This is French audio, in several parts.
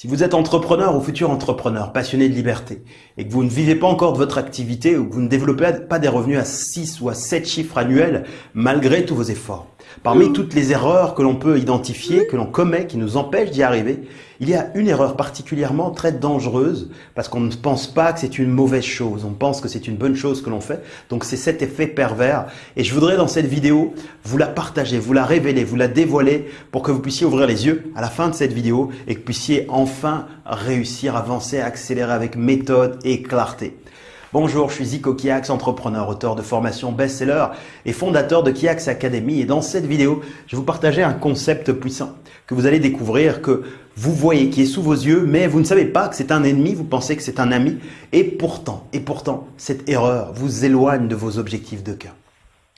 Si vous êtes entrepreneur ou futur entrepreneur, passionné de liberté, et que vous ne vivez pas encore de votre activité ou que vous ne développez pas des revenus à 6 ou à 7 chiffres annuels malgré tous vos efforts, parmi toutes les erreurs que l'on peut identifier, que l'on commet, qui nous empêchent d'y arriver, il y a une erreur particulièrement très dangereuse parce qu'on ne pense pas que c'est une mauvaise chose, on pense que c'est une bonne chose que l'on fait, donc c'est cet effet pervers et je voudrais dans cette vidéo vous la partager, vous la révéler, vous la dévoiler pour que vous puissiez ouvrir les yeux à la fin de cette vidéo et que vous puissiez enfin réussir, avancer, accélérer avec méthode et clarté. Bonjour, je suis Zico Kiax, entrepreneur, auteur de formation best-seller et fondateur de Kiax Academy. Et dans cette vidéo, je vais vous partager un concept puissant que vous allez découvrir, que vous voyez, qui est sous vos yeux, mais vous ne savez pas que c'est un ennemi, vous pensez que c'est un ami. Et pourtant, et pourtant, cette erreur vous éloigne de vos objectifs de cœur.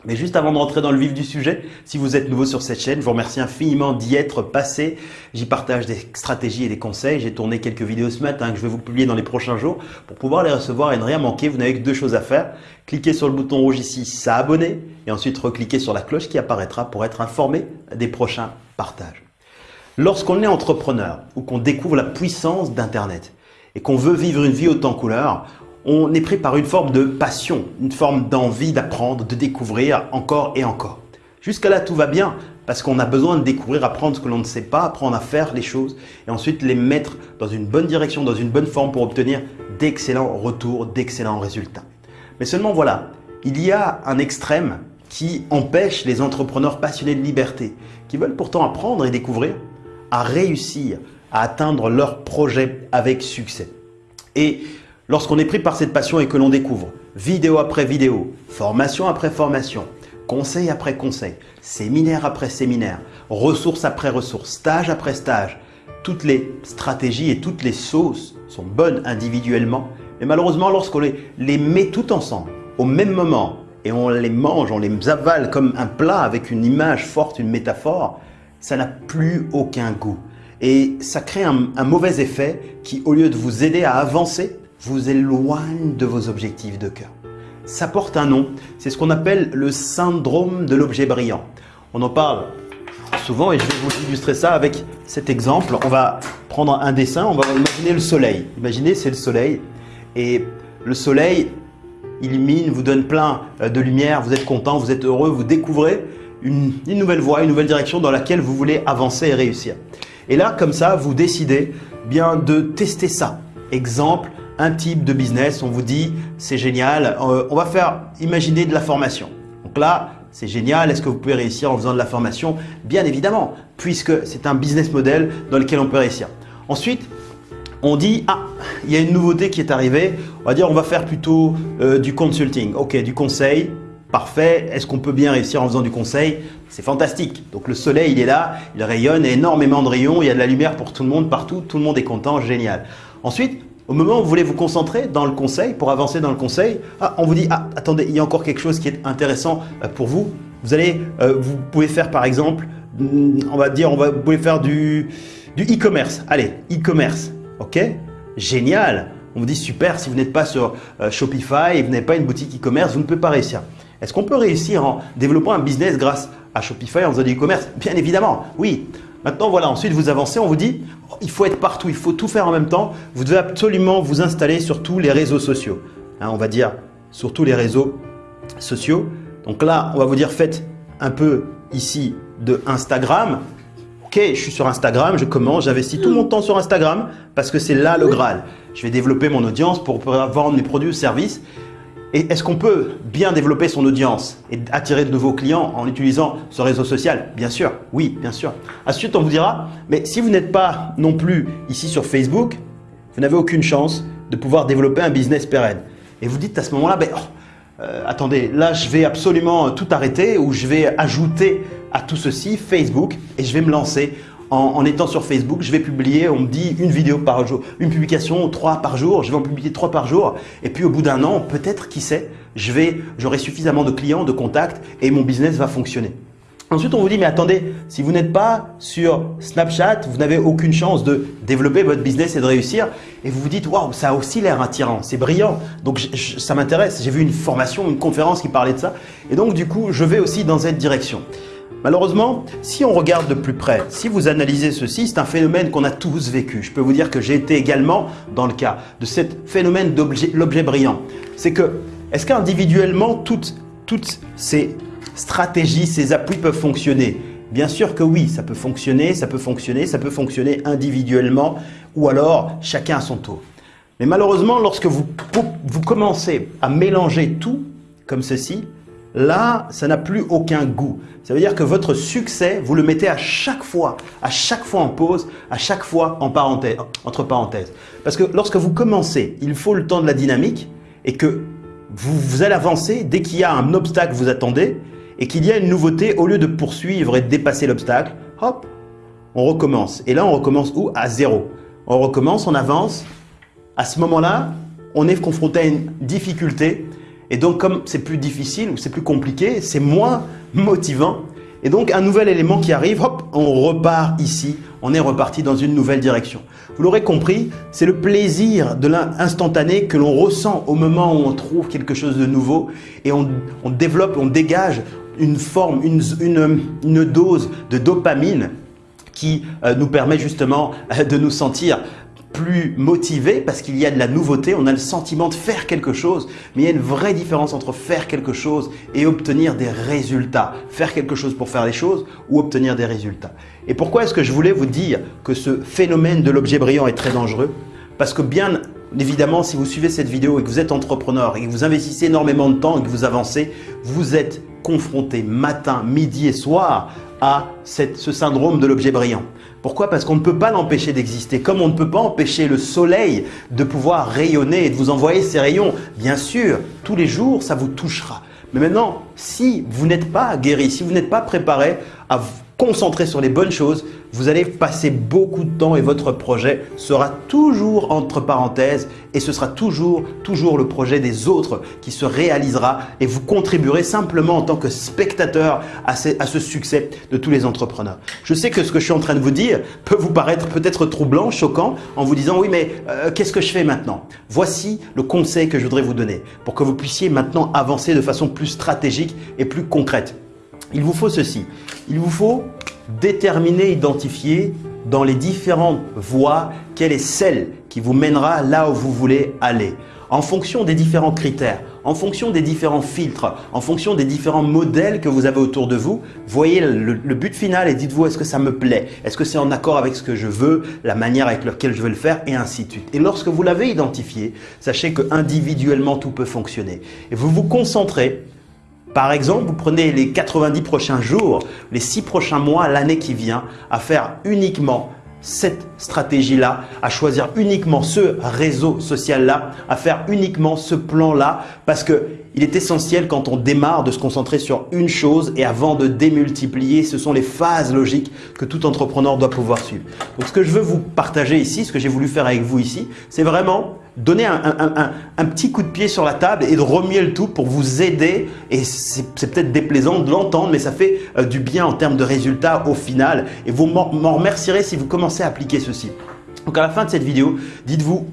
Mais juste avant de rentrer dans le vif du sujet, si vous êtes nouveau sur cette chaîne, je vous remercie infiniment d'y être passé. J'y partage des stratégies et des conseils. J'ai tourné quelques vidéos ce matin que je vais vous publier dans les prochains jours. Pour pouvoir les recevoir et ne rien manquer, vous n'avez que deux choses à faire. Cliquez sur le bouton rouge ici, s'abonner et ensuite recliquez sur la cloche qui apparaîtra pour être informé des prochains partages. Lorsqu'on est entrepreneur ou qu'on découvre la puissance d'Internet et qu'on veut vivre une vie autant couleur, on est pris par une forme de passion, une forme d'envie d'apprendre, de découvrir encore et encore. Jusqu'à là, tout va bien parce qu'on a besoin de découvrir, apprendre ce que l'on ne sait pas, apprendre à faire les choses et ensuite les mettre dans une bonne direction, dans une bonne forme pour obtenir d'excellents retours, d'excellents résultats. Mais seulement voilà, il y a un extrême qui empêche les entrepreneurs passionnés de liberté, qui veulent pourtant apprendre et découvrir, à réussir à atteindre leur projet avec succès. Et Lorsqu'on est pris par cette passion et que l'on découvre vidéo après vidéo, formation après formation, conseil après conseil, séminaire après séminaire, ressources après ressources, stage après stage, toutes les stratégies et toutes les sauces sont bonnes individuellement, mais malheureusement lorsqu'on les, les met tout ensemble, au même moment, et on les mange, on les avale comme un plat avec une image forte, une métaphore, ça n'a plus aucun goût. Et ça crée un, mauvais effet qui, au lieu de vous aider à avancer, vous éloigne de vos objectifs de cœur. Ça porte un nom, c'est ce qu'on appelle le syndrome de l'objet brillant. On en parle souvent et je vais vous illustrer ça avec cet exemple. On va prendre un dessin, on va imaginer le soleil. Imaginez, c'est le soleil et le soleil illumine, vous donne plein euh, de lumière, vous êtes content, vous êtes heureux, vous découvrez une, nouvelle voie, une nouvelle direction dans laquelle vous voulez avancer et réussir. Et là, comme ça, vous décidez bien de tester ça. Exemple, un type de business, on vous dit c'est génial, euh, on va faire imaginer de la formation. Donc là, c'est génial, est-ce que vous pouvez réussir en faisant de la formation? Bien évidemment, puisque c'est un business model dans lequel on peut réussir. Ensuite, on dit ah, il y a une nouveauté qui est arrivée, on va dire on va faire plutôt euh, du consulting. Ok, du conseil, parfait. Est-ce qu'on peut bien réussir en faisant du conseil? C'est fantastique. Donc le soleil, il est là, il rayonne, énormément de rayons, il y a de la lumière pour tout le monde partout, tout le monde est content, génial. Ensuite, au moment où vous voulez vous concentrer dans le conseil, pour avancer dans le conseil, ah, on vous dit ah, attendez, il y a encore quelque chose qui est intéressant euh, pour vous. Vous allez, euh, vous pouvez faire par exemple, mm, on va dire, vous pouvez faire du e-commerce. Allez, e-commerce, ok? Génial On vous dit super, si vous n'êtes pas sur euh, Shopify et vous n'avez pas une boutique e-commerce, vous ne pouvez pas réussir. Est-ce qu'on peut réussir en développant un business grâce à Shopify en faisant du e-commerce? Bien évidemment, oui. Maintenant, voilà, ensuite vous avancez, on vous dit, il faut être partout, il faut tout faire en même temps. Vous devez absolument vous installer sur tous les réseaux sociaux. Hein, on va dire sur tous les réseaux sociaux. Donc là, on va vous dire, faites un peu ici de Instagram. Ok, je suis sur Instagram, je commence, j'investis tout mon temps sur Instagram parce que c'est là le Graal. Je vais développer mon audience pour pouvoir vendre mes produits ou services et est-ce qu'on peut bien développer son audience et attirer de nouveaux clients en utilisant ce réseau social? Bien sûr, oui, bien sûr. Ensuite, on vous dira, mais si vous n'êtes pas non plus ici sur Facebook, vous n'avez aucune chance de pouvoir développer un business pérenne. Et vous dites à ce moment-là, ben, oh, euh, attendez, là je vais absolument tout arrêter ou je vais ajouter à tout ceci Facebook et je vais me lancer en, étant sur Facebook, je vais publier, on me dit une vidéo par jour, une publication, trois par jour, je vais en publier trois par jour. Et puis au bout d'un an, peut-être, qui sait, j'aurai suffisamment de clients, de contacts et mon business va fonctionner. Ensuite, on vous dit, mais attendez, si vous n'êtes pas sur Snapchat, vous n'avez aucune chance de développer votre business et de réussir. Et vous vous dites, waouh, ça a aussi l'air attirant, c'est brillant. Donc, ça m'intéresse. J'ai vu une formation, une conférence qui parlait de ça. Et donc, du coup, je vais aussi dans cette direction. Malheureusement, si on regarde de plus près, si vous analysez ceci, c'est un phénomène qu'on a tous vécu. Je peux vous dire que j'ai été également dans le cas de ce phénomène de l'objet brillant. C'est que, est-ce qu'individuellement, toutes, toutes ces stratégies, ces appuis peuvent fonctionner? Bien sûr que oui, ça peut fonctionner, ça peut fonctionner, ça peut fonctionner individuellement ou alors chacun à son tour. Mais malheureusement, lorsque vous, vous commencez à mélanger tout comme ceci, là, ça n'a plus aucun goût. Ça veut dire que votre succès, vous le mettez à chaque fois, à chaque fois en pause, à chaque fois en parenthèse, entre parenthèses. Parce que lorsque vous commencez, il faut le temps de la dynamique et que vous, vous allez avancer dès qu'il y a un obstacle vous attendez et qu'il y a une nouveauté, au lieu de poursuivre et de dépasser l'obstacle, hop, on recommence. Et là, on recommence où? À zéro. On recommence, on avance. À ce moment-là, on est confronté à une difficulté et donc, comme c'est plus difficile ou c'est plus compliqué, c'est moins motivant. Et donc, un nouvel élément qui arrive, hop, on repart ici, on est reparti dans une nouvelle direction. Vous l'aurez compris, c'est le plaisir de l'instantané que l'on ressent au moment où on trouve quelque chose de nouveau et on, développe, on dégage une forme, une, dose de dopamine qui euh, nous permet justement euh, de nous sentir plus motivé parce qu'il y a de la nouveauté, on a le sentiment de faire quelque chose, mais il y a une vraie différence entre faire quelque chose et obtenir des résultats. Faire quelque chose pour faire les choses ou obtenir des résultats. Et pourquoi est-ce que je voulais vous dire que ce phénomène de l'objet brillant est très dangereux? Parce que bien évidemment, si vous suivez cette vidéo et que vous êtes entrepreneur et que vous investissez énormément de temps et que vous avancez, vous êtes confronté matin, midi et soir à ce syndrome de l'objet brillant. Pourquoi? Parce qu'on ne peut pas l'empêcher d'exister, comme on ne peut pas empêcher le soleil de pouvoir rayonner et de vous envoyer ses rayons. Bien sûr, tous les jours, ça vous touchera. Mais maintenant, si vous n'êtes pas guéri, si vous n'êtes pas préparé à concentrer sur les bonnes choses, vous allez passer beaucoup de temps et votre projet sera toujours entre parenthèses et ce sera toujours, toujours le projet des autres qui se réalisera et vous contribuerez simplement en tant que spectateur à ce, succès de tous les entrepreneurs. Je sais que ce que je suis en train de vous dire peut vous paraître peut-être troublant, choquant en vous disant oui mais euh, qu'est-ce que je fais maintenant? Voici le conseil que je voudrais vous donner pour que vous puissiez maintenant avancer de façon plus stratégique et plus concrète. Il vous faut ceci. Il vous faut déterminer, identifier dans les différentes voies quelle est celle qui vous mènera là où vous voulez aller. En fonction des différents critères, en fonction des différents filtres, en fonction des différents modèles que vous avez autour de vous, voyez le, but final et dites-vous est-ce que ça me plaît? Est-ce que c'est en accord avec ce que je veux, la manière avec laquelle je veux le faire et ainsi de suite. Et lorsque vous l'avez identifié, sachez que individuellement tout peut fonctionner. Et vous vous concentrez par exemple, vous prenez les 90 prochains jours, les 6 prochains mois, l'année qui vient, à faire uniquement cette stratégie-là, à choisir uniquement ce réseau social-là, à faire uniquement ce plan-là, parce que il est essentiel quand on démarre de se concentrer sur une chose et avant de démultiplier, ce sont les phases logiques que tout entrepreneur doit pouvoir suivre. Donc ce que je veux vous partager ici, ce que j'ai voulu faire avec vous ici, c'est vraiment donner un, petit coup de pied sur la table et de remuer le tout pour vous aider. Et c'est peut-être déplaisant de l'entendre, mais ça fait euh, du bien en termes de résultats au final. Et vous m'en remercierez si vous commencez à appliquer ceci. Donc à la fin de cette vidéo, dites-vous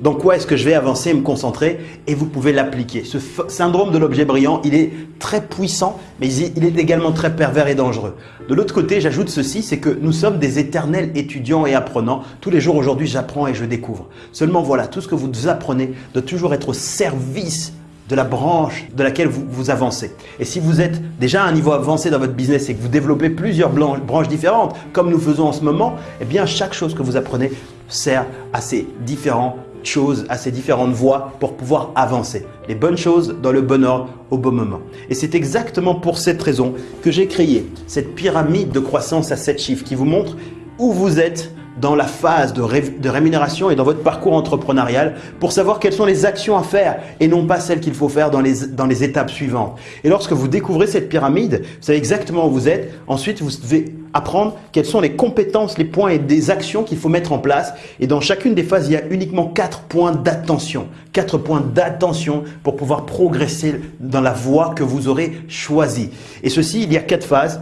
dans quoi est-ce que je vais avancer et me concentrer et vous pouvez l'appliquer. Ce syndrome de l'objet brillant, il est très puissant, mais il est également très pervers et dangereux. De l'autre côté, j'ajoute ceci, c'est que nous sommes des éternels étudiants et apprenants. Tous les jours aujourd'hui, j'apprends et je découvre. Seulement voilà, tout ce que vous apprenez doit toujours être au service de la branche de laquelle vous, vous avancez. Et si vous êtes déjà à un niveau avancé dans votre business et que vous développez plusieurs branches différentes, comme nous faisons en ce moment, eh bien chaque chose que vous apprenez sert à ces différents choses, à ces différentes voies pour pouvoir avancer. Les bonnes choses dans le bon ordre au bon moment. Et c'est exactement pour cette raison que j'ai créé cette pyramide de croissance à 7 chiffres qui vous montre où vous êtes dans la phase de, rémunération et dans votre parcours entrepreneurial pour savoir quelles sont les actions à faire et non pas celles qu'il faut faire dans les, dans les étapes suivantes. Et lorsque vous découvrez cette pyramide, vous savez exactement où vous êtes. Ensuite, vous devez apprendre quelles sont les compétences, les points et des actions qu'il faut mettre en place. Et dans chacune des phases, il y a uniquement quatre points d'attention. Quatre points d'attention pour pouvoir progresser dans la voie que vous aurez choisie. Et ceci, il y a quatre phases.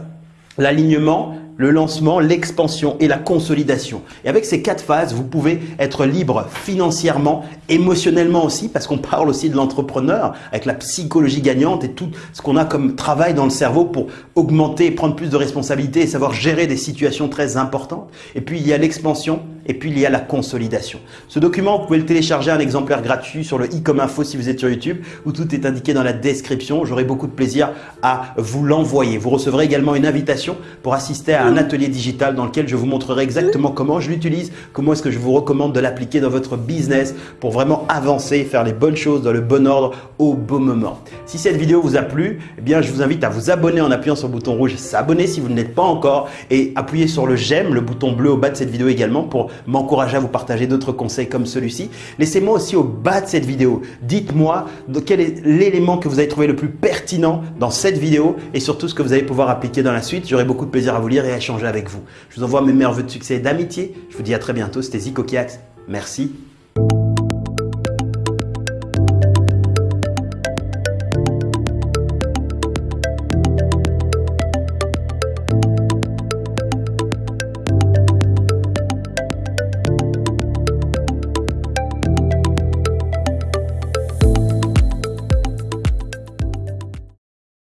L'alignement, le lancement, l'expansion et la consolidation. Et avec ces quatre phases, vous pouvez être libre financièrement, émotionnellement aussi, parce qu'on parle aussi de l'entrepreneur avec la psychologie gagnante et tout ce qu'on a comme travail dans le cerveau pour augmenter, prendre plus de responsabilités et savoir gérer des situations très importantes. Et puis il y a l'expansion et puis il y a la consolidation. Ce document, vous pouvez le télécharger un exemplaire gratuit sur le i comme info si vous êtes sur YouTube où tout est indiqué dans la description. J'aurai beaucoup de plaisir à vous l'envoyer. Vous recevrez également une invitation pour assister à un atelier digital dans lequel je vous montrerai exactement comment je l'utilise, comment est-ce que je vous recommande de l'appliquer dans votre business pour vraiment avancer, faire les bonnes choses dans le bon ordre au bon moment. Si cette vidéo vous a plu, eh bien, je vous invite à vous abonner en appuyant sur le bouton rouge s'abonner si vous ne l'êtes pas encore et appuyer sur le j'aime, le bouton bleu au bas de cette vidéo également pour m'encourager à vous partager d'autres conseils comme celui-ci. Laissez-moi aussi au bas de cette vidéo, dites-moi quel est l'élément que vous avez trouvé le plus pertinent dans cette vidéo et surtout ce que vous allez pouvoir appliquer dans la suite. J'aurai beaucoup de plaisir à vous lire et échanger avec vous. Je vous envoie mes meilleurs vœux de succès et d'amitié. Je vous dis à très bientôt. C'était Zico Kiax. Merci